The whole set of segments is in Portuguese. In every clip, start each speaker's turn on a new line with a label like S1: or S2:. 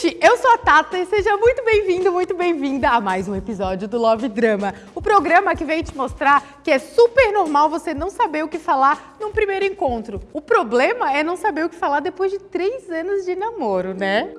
S1: gente! Eu sou a Tata e seja muito bem-vindo, muito bem-vinda a mais um episódio do Love Drama. O programa que vem te mostrar que é super normal você não saber o que falar num primeiro encontro. O problema é não saber o que falar depois de três anos de namoro, né?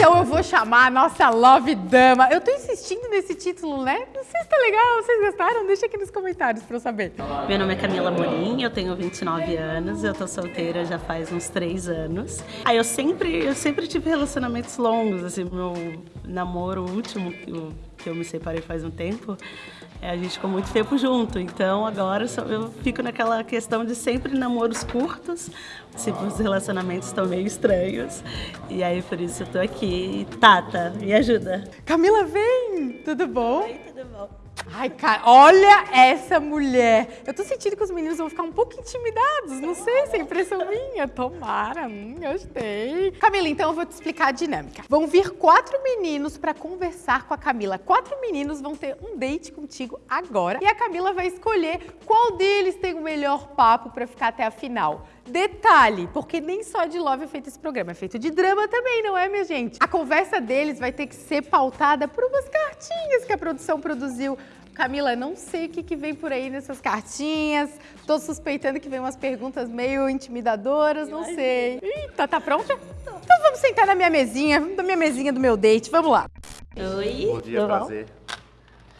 S1: Então eu vou chamar a nossa Love Dama. Eu tô insistindo nesse título, né? Não sei se tá legal, vocês gostaram? Deixa aqui nos comentários pra eu saber.
S2: Meu nome é Camila Morim, eu tenho 29 anos, eu tô solteira já faz uns 3 anos. Aí eu sempre, eu sempre tive relacionamentos longos, assim, meu namoro último que eu, me separei faz um tempo, é, a gente ficou muito tempo junto, então agora eu fico naquela questão de sempre namoros curtos, se os relacionamentos estão meio estranhos, e aí por isso eu tô aqui. Tata, me ajuda.
S1: Camila, vem! Tudo bom?
S2: Oi, tudo bom?
S1: Ai, cara, olha essa mulher. Eu tô sentindo que os meninos vão ficar um pouco intimidados. Não sei se é impressão minha. Tomara, hum, gostei. Camila, então eu vou te explicar a dinâmica. Vão vir quatro meninos pra conversar com a Camila. Quatro meninos vão ter um date contigo agora. E a Camila vai escolher qual deles tem o melhor papo pra ficar até a final. Detalhe, porque nem só de love é feito esse programa, é feito de drama também, não é, minha gente? A conversa deles vai ter que ser pautada por umas cartinhas que a produção produziu. Camila, não sei o que, que vem por aí nessas cartinhas. Tô suspeitando que vem umas perguntas meio intimidadoras, não sei. Eita, tá pronta? Então vamos sentar na minha mesinha, na minha mesinha do meu date, vamos lá.
S2: Oi,
S3: Bom dia,
S2: tudo bom?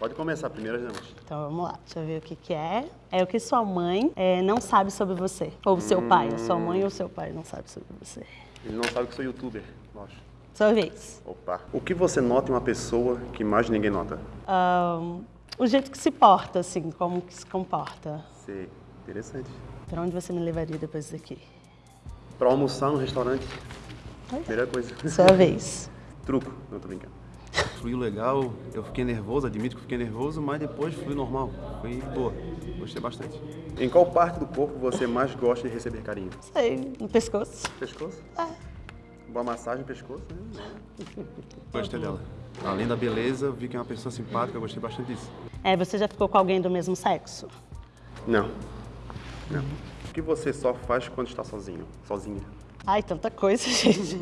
S3: Pode começar primeiro, gente.
S2: Então vamos lá, deixa eu ver o que que é. É o que sua mãe é, não sabe sobre você, ou seu pai, a sua mãe ou seu pai não sabe sobre você.
S3: Ele não sabe que sou youtuber, lógico.
S2: Sua vez.
S3: Opa. O que você nota em uma pessoa que mais ninguém nota?
S2: Ahn, o jeito que se porta, assim, como que se comporta.
S3: Sei. Interessante.
S2: Pra onde você me levaria depois daqui?
S3: Pra almoçar no restaurante, primeira coisa.
S2: Sua vez.
S3: Truco. Não, tô brincando.
S4: Fluiu legal, eu fiquei nervoso, admito que fiquei nervoso, mas depois fluiu normal. Foi boa, gostei bastante.
S3: Em qual parte do corpo você mais gosta de receber carinho?
S2: Sei, no pescoço.
S3: Pescoço? Boa massagem no pescoço, né?
S4: Gostei dela. Além da beleza, vi que é uma pessoa simpática, eu gostei bastante disso.
S2: É, você já ficou com alguém do mesmo sexo?
S3: Não. Não. O que você só faz quando está sozinho? Sozinha?
S2: Ai, tanta coisa, gente.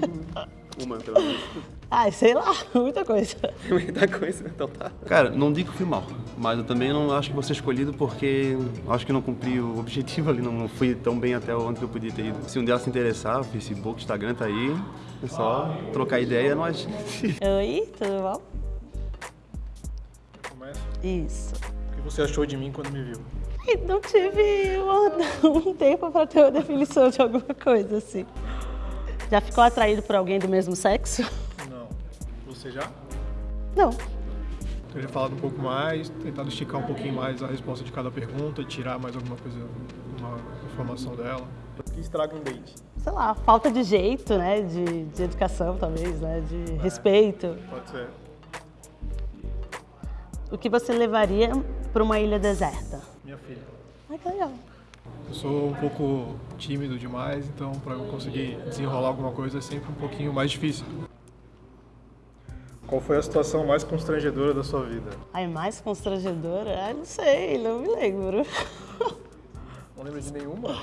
S3: Uma, pelo menos.
S2: Ai, sei lá, muita coisa.
S3: Muita coisa, então tá.
S4: Cara, não digo que fui mal, mas eu também não acho que vou ser escolhido porque acho que não cumpri o objetivo ali, não, não fui tão bem até onde eu podia ter ido. Se um delas se interessar, o Facebook, Instagram tá aí, é só trocar ideia, nós.
S2: Oi, tudo bom?
S5: Começa.
S2: Isso.
S5: O que você achou de mim quando me viu?
S2: Não tive um, um tempo pra ter uma definição de alguma coisa, assim. Já ficou atraído por alguém do mesmo sexo?
S5: Você já?
S2: Não.
S5: Teria falado um pouco mais, tentado esticar um pouquinho mais a resposta de cada pergunta, tirar mais alguma coisa, uma informação dela. O que estraga um date?
S2: Sei lá, falta de jeito, né? De, de educação, talvez, né? De respeito.
S5: Pode ser.
S2: O que você levaria pra uma ilha deserta?
S5: Minha filha.
S2: Ai, que legal.
S5: Eu sou um pouco tímido demais, então para eu conseguir desenrolar alguma coisa é sempre um pouquinho mais difícil. Qual foi a situação mais constrangedora da sua vida?
S2: Ai, mais constrangedora? Ai, não sei, não me lembro.
S5: Não lembro de nenhuma?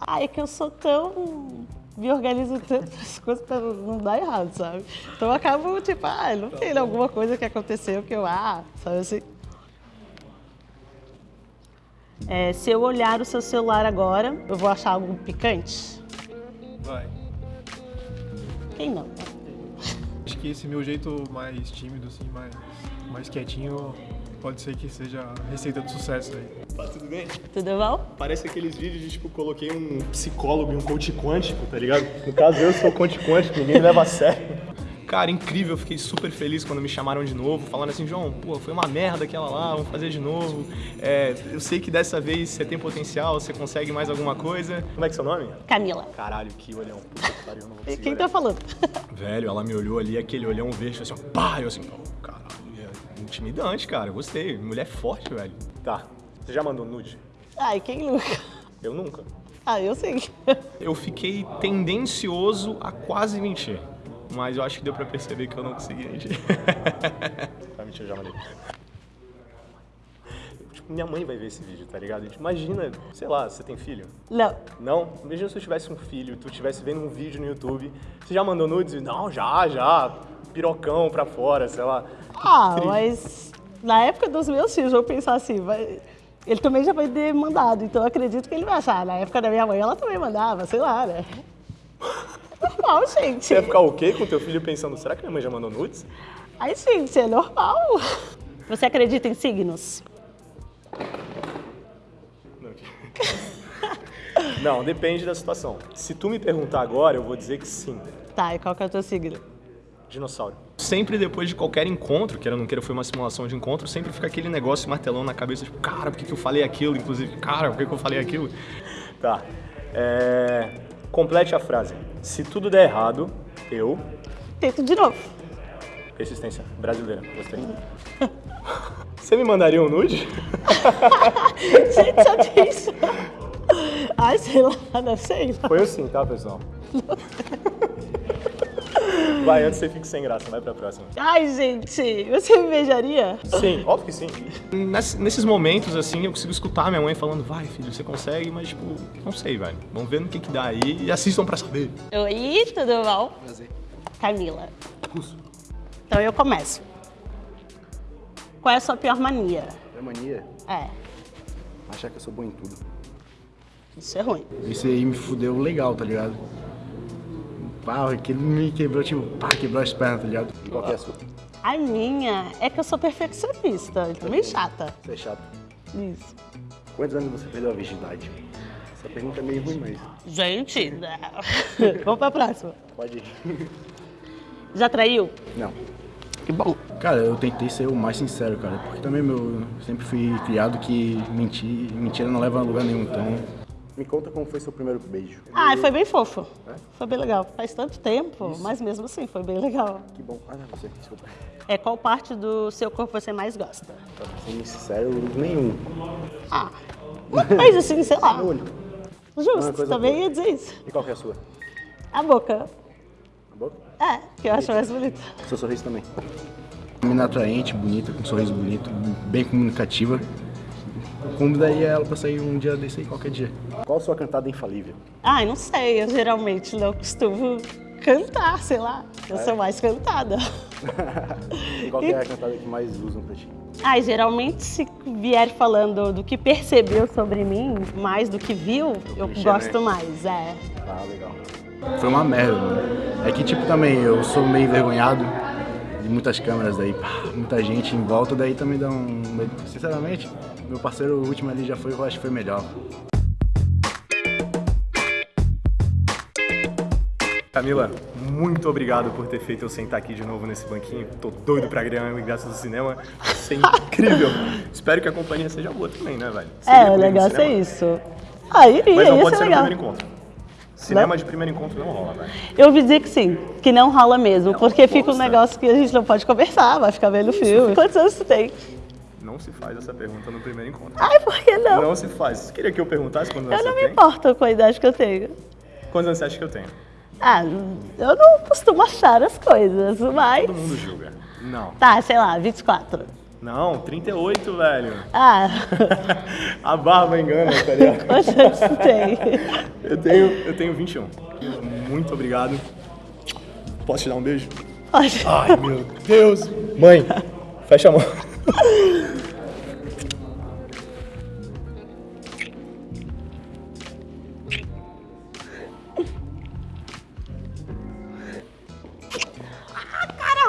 S2: Ai, é que eu sou tão... Me organizo tanto as coisas pra não dar errado, sabe? Então eu acabo, tipo, ah, não tem alguma coisa que aconteceu que eu, ah, sabe assim? É, se eu olhar o seu celular agora, eu vou achar algo picante?
S5: Vai.
S2: Quem não? né?
S5: Que esse meu jeito mais tímido, assim, mais, mais quietinho, pode ser que seja a receita do sucesso aí.
S6: Tá tudo bem?
S2: Tudo bom?
S6: Parece aqueles vídeos de tipo, coloquei um psicólogo e um coach quântico, tá ligado? No caso, eu sou coach quântico, ninguém me leva a sério. Cara, incrível, eu fiquei super feliz quando me chamaram de novo, falando assim, João, pô, foi uma merda aquela lá, vamos fazer de novo. É, eu sei que dessa vez você tem potencial, você consegue mais alguma coisa. Como é que é seu nome?
S2: Camila.
S6: Caralho, que olhão. Puta que pariu, não vou conseguir
S2: quem
S6: olhar.
S2: tá falando?
S6: Velho, ela me olhou ali, aquele olhão verde, assim, ó, pá! Eu assim, oh, caralho, é intimidante, cara, eu gostei. Mulher forte, velho. Tá, você já mandou nude?
S2: Ai, quem nunca?
S6: Eu nunca.
S2: Ah, eu sei.
S6: Eu fiquei tendencioso a quase mentir. Mas eu acho que deu pra perceber que eu não consegui, gente. tá, mentira, já mandei. Tipo, minha mãe vai ver esse vídeo, tá ligado? Gente, imagina, sei lá, você tem filho?
S2: Não.
S6: Não? Imagina se eu tivesse um filho, tu estivesse vendo um vídeo no YouTube, você já mandou nudes? Não, já, já, pirocão pra fora, sei lá.
S2: Ah,
S6: Triste.
S2: mas na época dos meus filhos, eu vou pensar assim, vai- ele também já vai ter mandado, então eu acredito que ele vai achar. Na época da minha mãe, ela também mandava, sei lá, né? Normal, gente.
S6: Você ia ficar ok com teu filho pensando, será que minha mãe já mandou nudes?
S2: Ai, gente, é normal. Você acredita em signos?
S6: Não, depende da situação. Se tu me perguntar agora, eu vou dizer que sim.
S2: Tá, e qual que é o teu signo?
S6: Dinossauro. Sempre depois de qualquer encontro, queira ou não queira, foi uma simulação de encontro, sempre fica aquele negócio martelão na cabeça, tipo, cara, por que, que eu falei aquilo? Inclusive, cara, por que, que eu falei aquilo? Tá. É... Complete a frase. Se tudo der errado, eu.
S2: Tento de novo.
S6: Persistência brasileira. Gostei. Você me mandaria um nude?
S2: Gente, só tem isso. Ai, sei lá, não sei.
S6: Foi eu sim, tá, pessoal? Vai, antes você fique sem graça, vai pra próxima.
S2: Ai, gente, você me beijaria?
S6: Sim, óbvio que sim. Ness- Nesses momentos, assim, eu consigo escutar minha mãe falando, vai, filho, você consegue, mas, tipo, não sei, velho. Vamos ver no que que dá aí e assistam pra saber.
S2: Oi, tudo bom? Prazer. Camila. Então eu começo. Qual é a sua pior mania?
S4: É mania?
S2: É,
S4: Achar que eu sou bom em tudo.
S2: isso é ruim.
S7: Esse aí me fudeu legal, tá ligado? Pá, aquele me quebrou, tipo, pá, quebrou as pernas, tá ligado?
S4: E qual que é a sua?
S2: A minha é que eu sou perfeccionista, então meio chata.
S4: Você é chato.
S2: Isso.
S4: Quantos anos você perdeu a virgindade? Essa pergunta é meio ruim, mas
S2: Gente, não. vamos pra próxima.
S4: pode ir.
S2: Já traiu?
S4: Não.
S2: Que bom.
S7: Cara, eu tentei ser o mais sincero, cara, porque também meu, eu sempre fui criado que mentir, mentira não leva a lugar nenhum, então...
S4: Me conta como foi seu primeiro beijo.
S2: Ah, foi bem fofo. Foi bem legal. Faz tanto tempo, mas mesmo assim foi bem legal.
S4: Que bom. Ah, não, você, desculpa.
S2: É qual parte do seu corpo você mais gosta?
S4: Pra ser sincero, nenhum.
S2: Ah, uma coisa assim, sei lá.
S4: Olho. Uma
S2: Justo,
S4: coisa
S2: também
S4: boa.
S2: ia dizer isso.
S4: E qual que é a sua?
S2: A boca.
S4: A boca?
S2: É, que eu acho mais bonita.
S4: Seu sorriso também.
S7: Menina atraente, bonita, com um sorriso bonito, bem comunicativa. Eu convidaria ela pra sair um dia desse aí, qualquer dia.
S4: Qual a sua cantada infalível?
S2: Ai, não sei, eu geralmente não costumo cantar, sei lá. Eu sou mais cantada.
S4: E qual que é a cantada que mais usam pra ti?
S2: Ai, geralmente se vier falando do que percebeu sobre mim, mais do que viu, eu
S4: clichê,
S2: gosto
S4: né?
S2: mais, é.
S4: Ah, legal.
S7: Foi uma merda, mano. É que, tipo, também, eu sou meio envergonhado de muitas câmeras daí, pá, muita gente em volta, daí também dá um... medo. Sinceramente, meu parceiro o último ali já foi, eu acho que foi melhor.
S6: Camila, muito obrigado por ter feito eu sentar aqui de novo nesse banquinho. Tô doido pra ganhar o ingresso do cinema. Isso é incrível. Espero que a companhia seja boa também, né, velho? Você iria
S2: É, o
S6: no
S2: ser
S6: cinema?
S2: isso. Ah, iria,
S6: Mas não
S2: ia
S6: pode
S2: ser
S6: ser no
S2: legal.
S6: primeiro encontro. Cinema de primeiro encontro não rola, velho.
S2: Eu ouvi dizer que sim, que não rola mesmo, porque fica um negócio que a gente não pode conversar, vai ficar vendo filme. Quantos anos você tem?
S6: Não se faz essa pergunta no primeiro encontro.
S2: Ai, por que não?
S6: Não se faz. Você queria que eu perguntasse quantos
S2: Eu
S6: anos
S2: não
S6: você
S2: me
S6: tem?
S2: importo com a idade que eu tenho.
S6: Quantos anos você acha que eu tenho?
S2: Ah, eu não costumo achar as coisas, mas...
S6: Todo mundo julga. Não.
S2: Tá, sei lá, 24.
S6: Não, 38, velho.
S2: Ah,
S6: A barba engana, tá ligado?
S2: quantos anos você tem?
S6: Eu tenho, eu tenho 21. Muito obrigado. Posso te dar um beijo?
S2: Pode.
S6: Ai, meu Deus. Mãe, fecha a mão.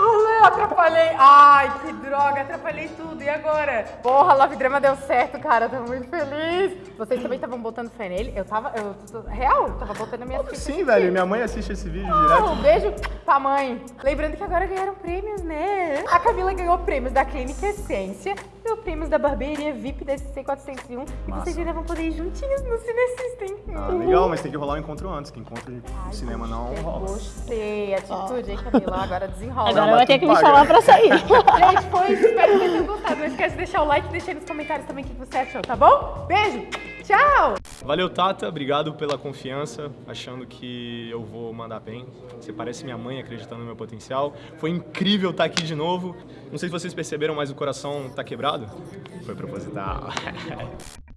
S1: Rolou, atrapalhei. Ai, que droga, atrapalhei tudo. E agora? Porra, Love Drama deu certo, cara. Tô muito feliz. Vocês também estavam botando fé nele? Eu tava. Eu, tô- real, eu tava botando a minha ficha
S6: Sim, velho. Minha mãe assiste esse vídeo
S1: Ah,
S6: direto.
S1: um beijo pra mãe. Lembrando que agora ganharam prêmios, né? A Camila ganhou prêmios da Clínica Essência, ganhou prêmios da barbearia VIP da SC401 e vocês ainda vão poder ir juntinhos no Cinesystem.
S6: Ah, legal, mas tem que rolar o encontro antes, que encontro de cinema não rola.
S1: Gostei, atitude, hein, Camila? Agora desenrola.
S2: Agora vai ter que me
S6: paga.
S2: chamar pra sair.
S1: Gente, foi isso. Não esquece de deixar o like e deixar nos comentários também o que você achou, tá bom? Beijo, tchau!
S6: Valeu, Tata. Obrigado pela confiança, achando que eu vou mandar bem. Você parece minha mãe acreditando no meu potencial. Foi incrível estar aqui de novo. Não sei se vocês perceberam, mas o coração tá quebrado. Foi proposital.